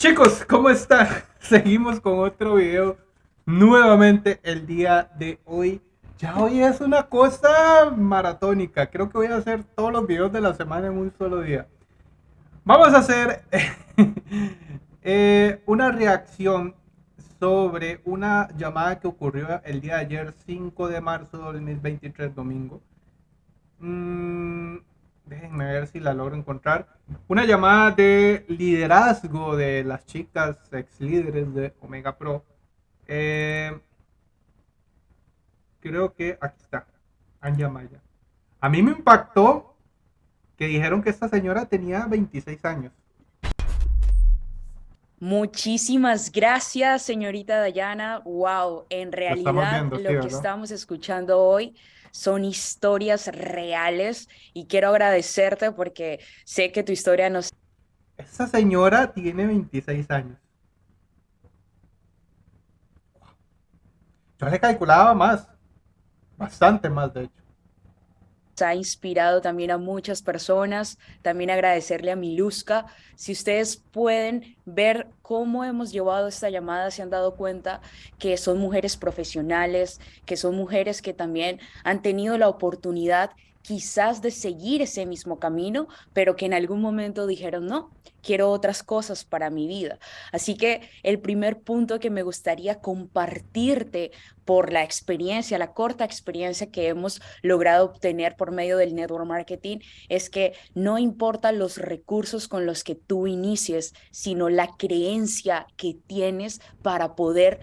Chicos, ¿cómo están? Seguimos con otro video nuevamente el día de hoy. Ya hoy es una cosa maratónica. Creo que voy a hacer todos los videos de la semana en un solo día. Vamos a hacer eh, una reacción sobre una llamada que ocurrió el día de ayer, 5 de marzo de 2023, domingo. Ver si la logro encontrar. Una llamada de liderazgo de las chicas ex líderes de Omega Pro. Eh, creo que aquí está, Anja Maya. A mí me impactó que dijeron que esta señora tenía 26 años. Muchísimas gracias, señorita Dayana. Wow, en realidad lo, que estamos escuchando hoy son historias reales y quiero agradecerte porque sé que tu historia nos... Esa señora tiene 26 años. Yo le calculaba más, bastante más de hecho ha inspirado también a muchas personas, también agradecerle a Miluska. Si ustedes pueden ver cómo hemos llevado esta llamada, se han dado cuenta que son mujeres profesionales, que son mujeres que también han tenido la oportunidad quizás de seguir ese mismo camino, pero que en algún momento dijeron, no, quiero otras cosas para mi vida. Así que el primer punto que me gustaría compartirte por la experiencia, la corta experiencia que hemos logrado obtener por medio del network marketing, es que no importa los recursos con los que tú inicies, sino la creencia que tienes para poder...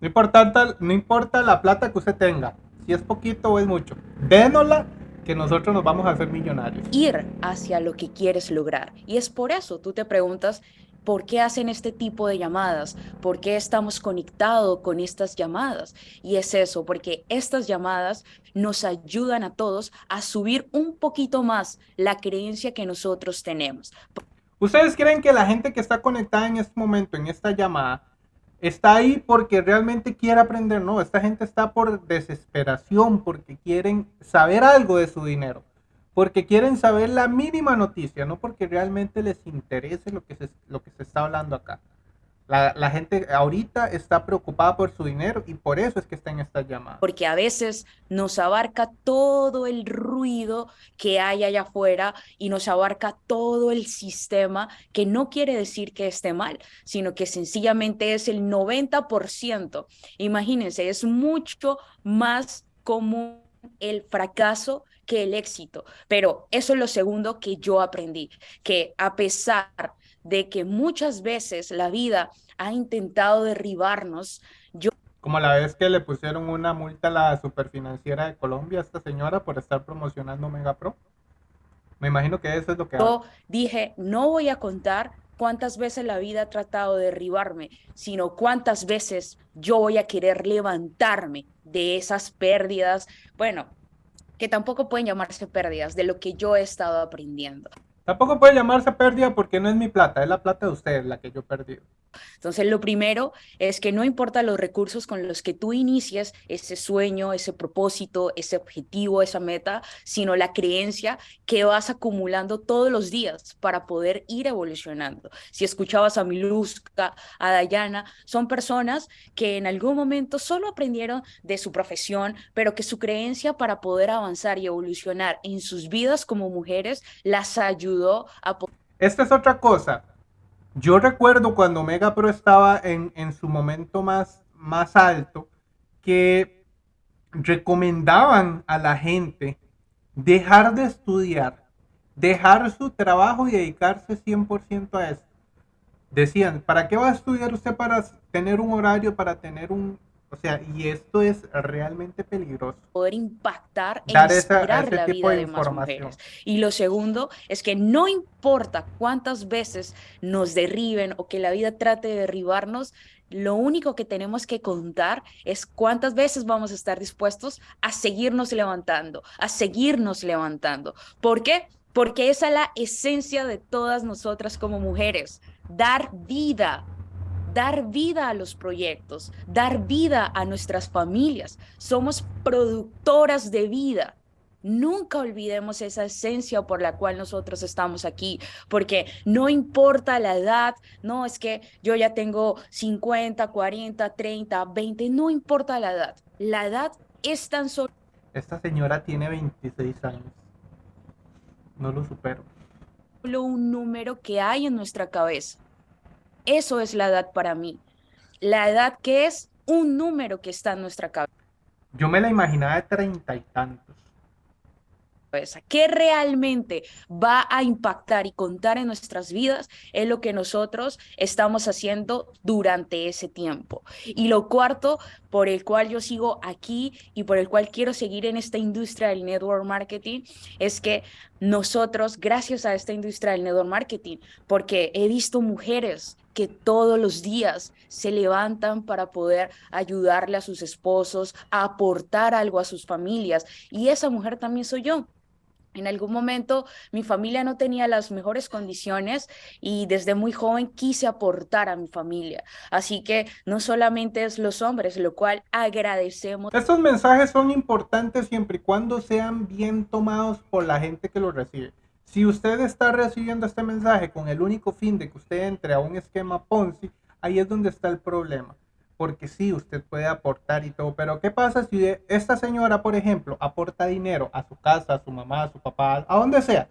No importa, no importa la plata que usted tenga, si es poquito o es mucho, dénosla que nosotros nos vamos a hacer millonarios. Ir hacia lo que quieres lograr. Y es por eso tú te preguntas, ¿por qué hacen este tipo de llamadas? ¿Por qué estamos conectados con estas llamadas? Y es eso, porque estas llamadas nos ayudan a todos a subir un poquito más la creencia que nosotros tenemos. ¿Ustedes creen que la gente que está conectada en este momento, en esta llamada, está ahí porque realmente quiere aprender, no, esta gente está por desesperación, porque quieren saber algo de su dinero, porque quieren saber la mínima noticia, no porque realmente les interese lo que se, lo que se está hablando acá. La, gente ahorita está preocupada por su dinero y por eso es que está en esta llamada. Porque a veces nos abarca todo el ruido que hay allá afuera y nos abarca todo el sistema, que no quiere decir que esté mal, sino que sencillamente es el 90%. Imagínense, es mucho más común el fracaso que el éxito. Pero eso es lo segundo que yo aprendí, que a pesar de que muchas veces la vida ha intentado derribarnos. Yo como la vez que le pusieron una multa a la superfinanciera de Colombia a esta señora por estar promocionando Mega Pro. Me imagino que eso es lo que... Yo dije, no voy a contar cuántas veces la vida ha tratado de derribarme, sino cuántas veces yo voy a querer levantarme de esas pérdidas, bueno, que tampoco pueden llamarse pérdidas, de lo que yo he estado aprendiendo. Tampoco puede llamarse pérdida porque no es mi plata, es la plata de ustedes la que yo he perdido. Entonces, lo primero es que no importa los recursos con los que tú inicies ese sueño, ese propósito, ese objetivo, esa meta, sino la creencia que vas acumulando todos los días para poder ir evolucionando. Si escuchabas a Miluska, a Dayana, son personas que en algún momento solo aprendieron de su profesión, pero que su creencia para poder avanzar y evolucionar en sus vidas como mujeres las ayudó Esta es otra cosa. Yo recuerdo cuando Mega Pro estaba en, su momento más, más alto, que recomendaban a la gente dejar de estudiar, dejar su trabajo y dedicarse 100% a eso. Decían, ¿para qué va a estudiar usted para tener un horario, para tener un, o sea, y esto es realmente peligroso. Poder impactar e inspirar la vida de, más mujeres. Y lo segundo es que no importa cuántas veces nos derriben o que la vida trate de derribarnos, lo único que tenemos que contar es cuántas veces vamos a estar dispuestos a seguirnos levantando, a seguirnos levantando. ¿Por qué? Porque esa es la esencia de todas nosotras como mujeres, dar vida, dar vida a los proyectos, dar vida a nuestras familias. Somos productoras de vida. Nunca olvidemos esa esencia por la cual nosotros estamos aquí, porque no importa la edad, no es que yo ya tengo 50, 40, 30, 20, no importa la edad. La edad es tan solo... Esta señora tiene 26 años. No lo supero. Solo un número que hay en nuestra cabeza. Eso es la edad para mí. La edad que es un número que está en nuestra cabeza. Yo me la imaginaba de treinta y tantos que realmente va a impactar y contar en nuestras vidas es lo que nosotros estamos haciendo durante ese tiempo. Y lo cuarto, por el cual yo sigo aquí y por el cual quiero seguir en esta industria del network marketing, es que nosotros, gracias a esta industria del network marketing, porque he visto mujeres que todos los días se levantan para poder ayudarle a sus esposos, a aportar algo a sus familias. Y esa mujer también soy yo. En algún momento mi familia no tenía las mejores condiciones y desde muy joven quise aportar a mi familia. Así que no solamente es los hombres, lo cual agradecemos. Estos mensajes son importantes siempre y cuando sean bien tomados por la gente que los recibe. Si usted está recibiendo este mensaje con el único fin de que usted entre a un esquema Ponzi, ahí es donde está el problema porque sí, usted puede aportar y todo, pero ¿qué pasa si esta señora, por ejemplo, aporta dinero a su casa, a su mamá, a su papá, a donde sea?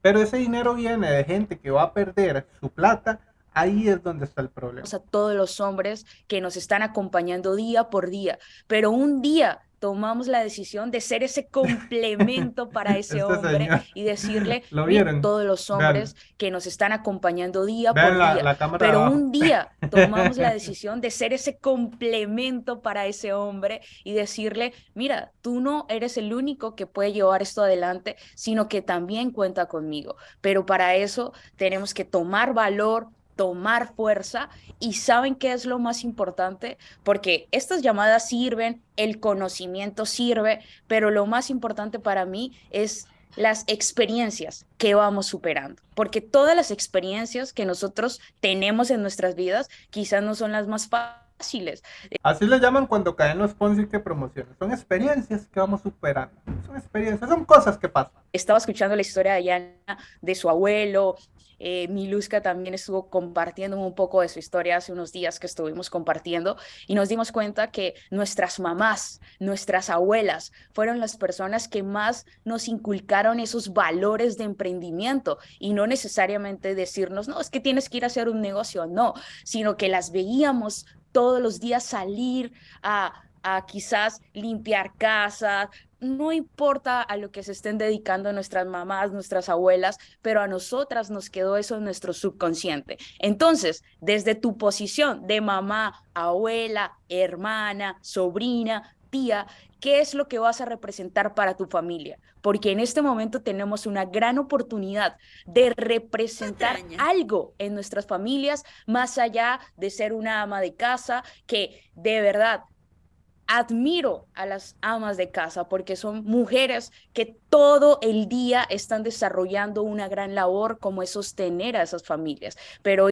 Pero ese dinero viene de gente que va a perder su plata, ahí es donde está el problema. A todos los hombres que nos están acompañando día por día, pero un día tomamos la decisión de ser ese complemento para ese este hombre y decirle a todos los hombres que nos están acompañando día por día. Pero un día tomamos la decisión de ser ese complemento para ese hombre y decirle, mira, tú no eres el único que puede llevar esto adelante, sino que también cuenta conmigo. Pero para eso tenemos que tomar valor, tomar fuerza y saben qué es lo más importante, porque estas llamadas sirven, el conocimiento sirve, pero lo más importante para mí es las experiencias que vamos superando, porque todas las experiencias que nosotros tenemos en nuestras vidas quizás no son las más fáciles. Así le llaman cuando caen los Ponzi que promocionan. Son experiencias que vamos superando. Son experiencias, son cosas que pasan. Estaba escuchando la historia de Ayana, de su abuelo, eh, Miluska también estuvo compartiendo un poco de su historia hace unos días que estuvimos compartiendo y nos dimos cuenta que nuestras mamás, nuestras abuelas fueron las personas que más nos inculcaron esos valores de emprendimiento y no necesariamente decirnos, no, es que tienes que ir a hacer un negocio, no, sino que las veíamos todos los días salir a a quizás limpiar casas, no importa a lo que se estén dedicando nuestras mamás, nuestras abuelas, pero a nosotras nos quedó eso en nuestro subconsciente. Entonces, desde tu posición de mamá, abuela, hermana, sobrina, tía, ¿qué es lo que vas a representar para tu familia? Porque en este momento tenemos una gran oportunidad de representar algo en nuestras familias, más allá de ser una ama de casa, que de verdad admiro a las amas de casa porque son mujeres que todo el día están desarrollando una gran labor como es sostener a esas familias. Pero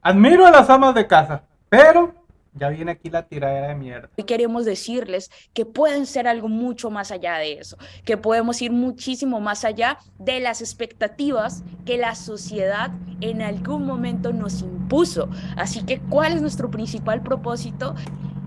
admiro a las amas de casa, pero ya viene aquí la tiradera de mierda. Y queremos decirles que pueden ser algo mucho más allá de eso, que podemos ir muchísimo más allá de las expectativas que la sociedad en algún momento nos impuso. Así que, ¿cuál es nuestro principal propósito?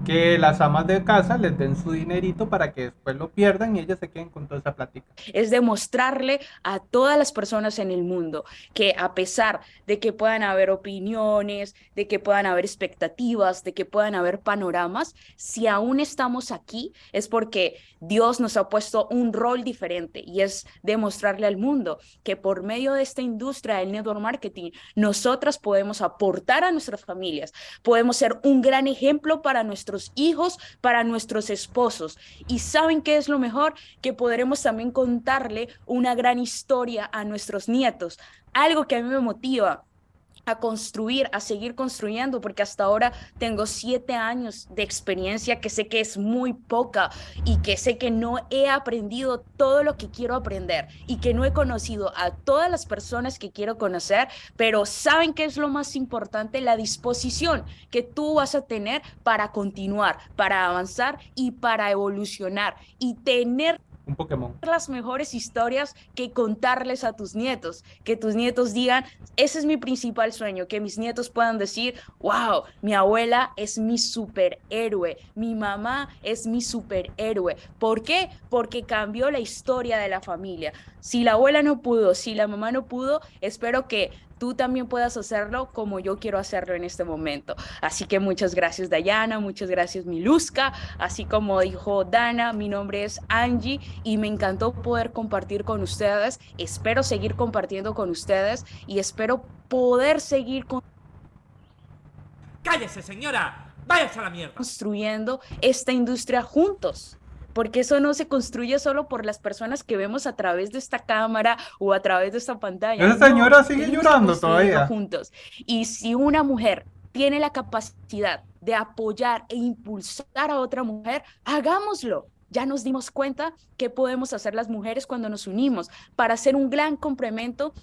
Que las amas de casa les den su dinerito para que después lo pierdan y ellas se queden con toda esa plática. Es demostrarle a todas las personas en el mundo que a pesar de que puedan haber opiniones, de que puedan haber expectativas, de que puedan haber panoramas, si aún estamos aquí es porque Dios nos ha puesto un rol diferente y es demostrarle al mundo que por medio de esta industria del network marketing, nosotras podemos aportar a nuestras familias, podemos ser un gran ejemplo para nuestros hijos, para nuestros esposos. Y saben qué es lo mejor, que podremos también contarle una gran historia a nuestros nietos. Algo que a mí me motiva a construir, a seguir construyendo, porque hasta ahora tengo siete años de experiencia que sé que es muy poca y que sé que no he aprendido todo lo que quiero aprender y que no he conocido a todas las personas que quiero conocer, pero saben que es lo más importante, la disposición que tú vas a tener para continuar, para avanzar y para evolucionar y tener un Pokémon. Las mejores historias que contarles a tus nietos, que tus nietos digan, ese es mi principal sueño, que mis nietos puedan decir, wow, mi abuela es mi superhéroe, mi mamá es mi superhéroe. ¿Por qué? Porque cambió la historia de la familia. Si la abuela no pudo, si la mamá no pudo, espero que tú también puedas hacerlo como yo quiero hacerlo en este momento. Así que muchas gracias Dayana, muchas gracias Miluska, así como dijo Dana, mi nombre es Angie y me encantó poder compartir con ustedes. Espero seguir compartiendo con ustedes y espero poder seguir con ¡Cállese, señora! ¡Váyase a la mierda! Construyendo esta industria juntos porque eso no se construye solo por las personas que vemos a través de esta cámara o a través de esta pantalla. Esa señora sigue llorando todavía. Juntos. Y si una mujer tiene la capacidad de apoyar e impulsar a otra mujer, hagámoslo. Ya nos dimos cuenta que podemos hacer las mujeres cuando nos unimos para hacer un gran complemento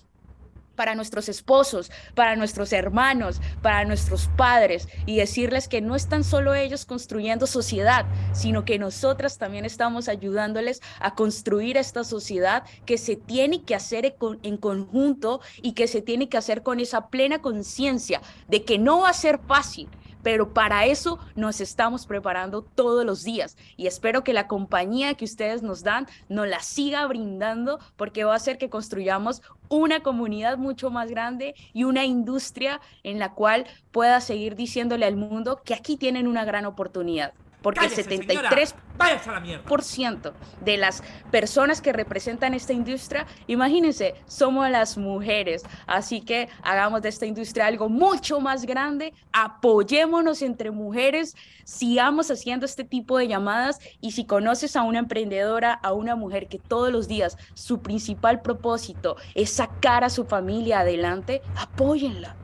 para nuestros esposos, para nuestros hermanos, para nuestros padres y decirles que no están solo ellos construyendo sociedad, sino que nosotras también estamos ayudándoles a construir esta sociedad que se tiene que hacer en conjunto y que se tiene que hacer con esa plena conciencia de que no va a ser fácil, pero para eso nos estamos preparando todos los días. Y espero que la compañía que ustedes nos dan nos la siga brindando porque va a hacer que construyamos una comunidad mucho más grande y una industria en la cual pueda seguir diciéndole al mundo que aquí tienen una gran oportunidad porque el 73% de las personas que representan esta industria, imagínense, somos las mujeres. Así que hagamos de esta industria algo mucho más grande, apoyémonos entre mujeres, sigamos haciendo este tipo de llamadas. Y si conoces a una emprendedora, a una mujer que todos los días su principal propósito es sacar a su familia adelante, apóyenla,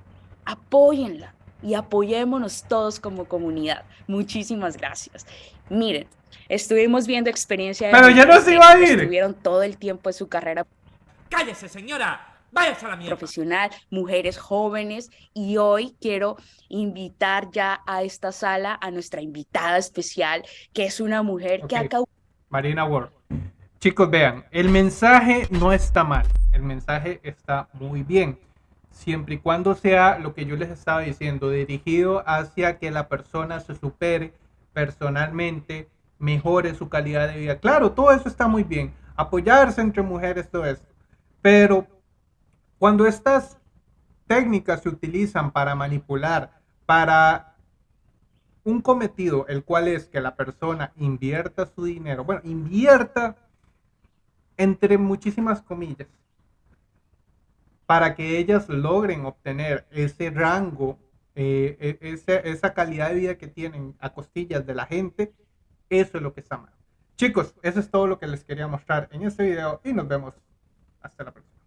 apóyenla y apoyémonos todos como comunidad. Muchísimas gracias. Miren, estuvimos viendo experiencia Pero ya no se iba a ir. Estuvieron todo el tiempo de su carrera. Cállese, señora. Váyase a la mierda. Profesional, mujeres jóvenes y hoy quiero invitar ya a esta sala a nuestra invitada especial, que es una mujer que acá Marina Ward. Chicos, vean, el mensaje no está mal, el mensaje está muy bien siempre y cuando sea lo que yo les estaba diciendo, dirigido hacia que la persona se supere personalmente, mejore su calidad de vida. Claro, todo eso está muy bien, apoyarse entre mujeres, todo eso. Pero cuando estas técnicas se utilizan para manipular, para un cometido, el cual es que la persona invierta su dinero, bueno, invierta entre muchísimas comillas, para que ellas logren obtener ese rango, eh, e, esa, calidad de vida que tienen a costillas de la gente, eso es lo que está mal. Chicos, eso es todo lo que les quería mostrar en este video y nos vemos hasta la próxima.